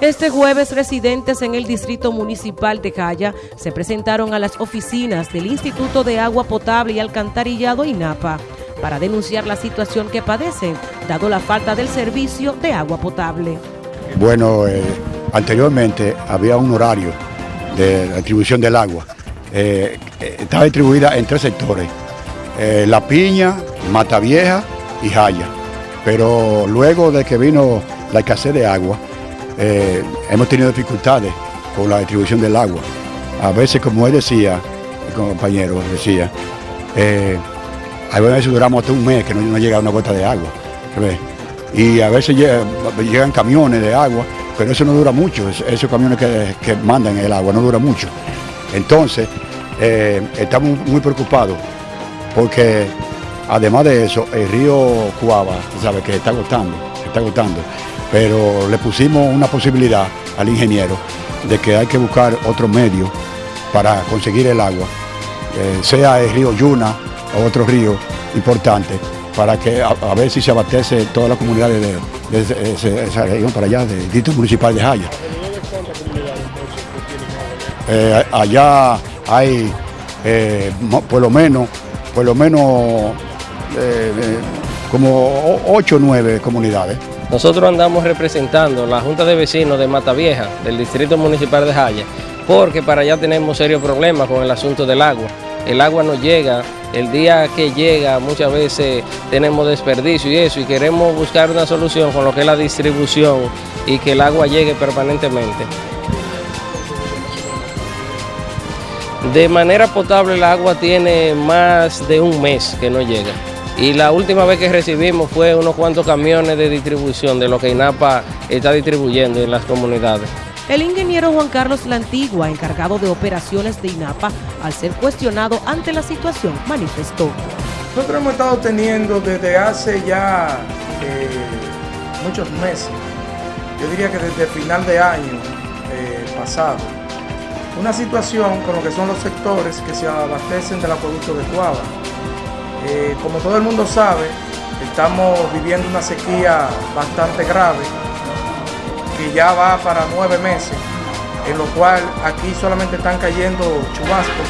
Este jueves, residentes en el Distrito Municipal de Jaya se presentaron a las oficinas del Instituto de Agua Potable y Alcantarillado INAPA para denunciar la situación que padecen, dado la falta del servicio de agua potable. Bueno, eh, anteriormente había un horario de distribución del agua. Eh, eh, estaba distribuida en tres sectores, La Piña, Mata Vieja y Jaya. Pero luego de que vino la escasez de agua, eh, hemos tenido dificultades con la distribución del agua. A veces, como él decía, el compañero decía, eh, a veces duramos hasta un mes que no, llega una gota de agua. Y a veces llegan camiones de agua, pero eso no dura mucho, esos camiones que, mandan el agua no dura mucho. Entonces, eh, estamos muy preocupados porque además de eso, el río Cuava, sabe que está agotando, está agotando pero le pusimos una posibilidad al ingeniero de que hay que buscar otro medio para conseguir el agua, eh, sea el río Yuna o otro río importante, para que a, ver si se abastece toda la comunidad de, esa región para allá, del distrito municipal de Jaya. Eh, allá hay eh, por lo menos, por lo menos como 8 o 9 comunidades. Nosotros andamos representando la Junta de Vecinos de Mata Vieja, del Distrito Municipal de Jaya, porque para allá tenemos serios problemas con el asunto del agua. El agua no llega, el día que llega muchas veces tenemos desperdicio y eso, y queremos buscar una solución con lo que es la distribución y que el agua llegue permanentemente. De manera potable el agua tiene más de un mes que no llega y la última vez que recibimos fue unos cuantos camiones de distribución de lo que INAPA está distribuyendo en las comunidades. El ingeniero Juan Carlos Lantigua, encargado de operaciones de INAPA, al ser cuestionado ante la situación, manifestó. Nosotros hemos estado teniendo desde hace ya eh, muchos meses, yo diría que desde el final de año eh, pasado, una situación con lo que son los sectores que se abastecen del acueducto de Cuava eh, como todo el mundo sabe, estamos viviendo una sequía bastante grave, que ya va para nueve meses, en lo cual aquí solamente están cayendo chubascos.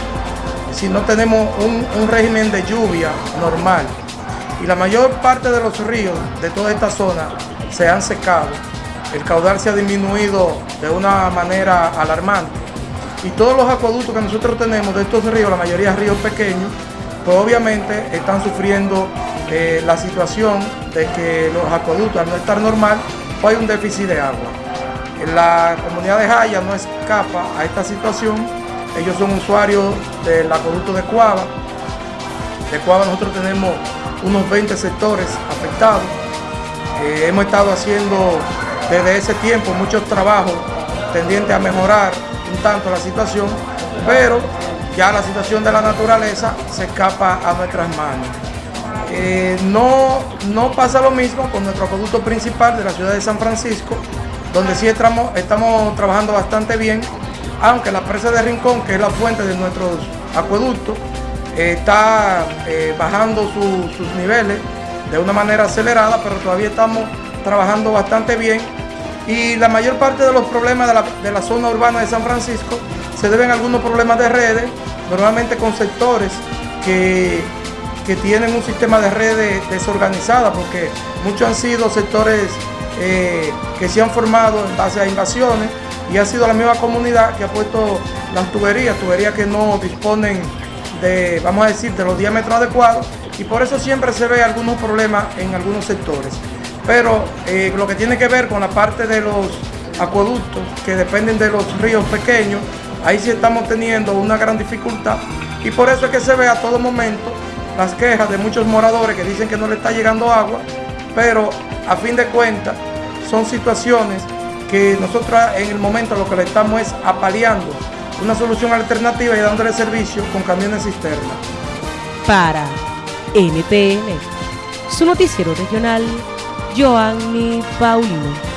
Si no tenemos un, un régimen de lluvia normal, y la mayor parte de los ríos de toda esta zona se han secado, el caudal se ha disminuido de una manera alarmante. Y todos los acueductos que nosotros tenemos de estos ríos, la mayoría ríos pequeños, pues obviamente están sufriendo eh, la situación de que los acueductos al no estar normal, pues hay un déficit de agua. La comunidad de Jaya no escapa a esta situación, ellos son usuarios del acueducto de Cuava. De Cuava nosotros tenemos unos 20 sectores afectados. Eh, hemos estado haciendo desde ese tiempo muchos trabajos tendientes a mejorar un tanto la situación, pero ya la situación de la naturaleza se escapa a nuestras manos. Eh, no, no pasa lo mismo con nuestro acueducto principal de la ciudad de San Francisco, donde sí estamos, trabajando bastante bien, aunque la presa de Rincón, que es la fuente de nuestros acueductos, está eh, bajando sus niveles de una manera acelerada, pero todavía estamos trabajando bastante bien. Y la mayor parte de los problemas de la, de la zona urbana de San Francisco se deben algunos problemas de redes, normalmente con sectores que, tienen un sistema de redes desorganizada, porque muchos han sido sectores eh, que se han formado en base a invasiones y ha sido la misma comunidad que ha puesto las tuberías, tuberías que no disponen de, vamos a decir, de los diámetros adecuados y por eso siempre se ve algunos problemas en algunos sectores. Pero eh, lo que tiene que ver con la parte de los acueductos que dependen de los ríos pequeños, ahí sí estamos teniendo una gran dificultad y por eso es que se ve a todo momento las quejas de muchos moradores que dicen que no le está llegando agua, pero a fin de cuentas son situaciones que nosotros en el momento lo que le estamos es apaleando una solución alternativa y dándole servicio con camiones cisterna. Para NTN, su noticiero regional, Joanny Paulino.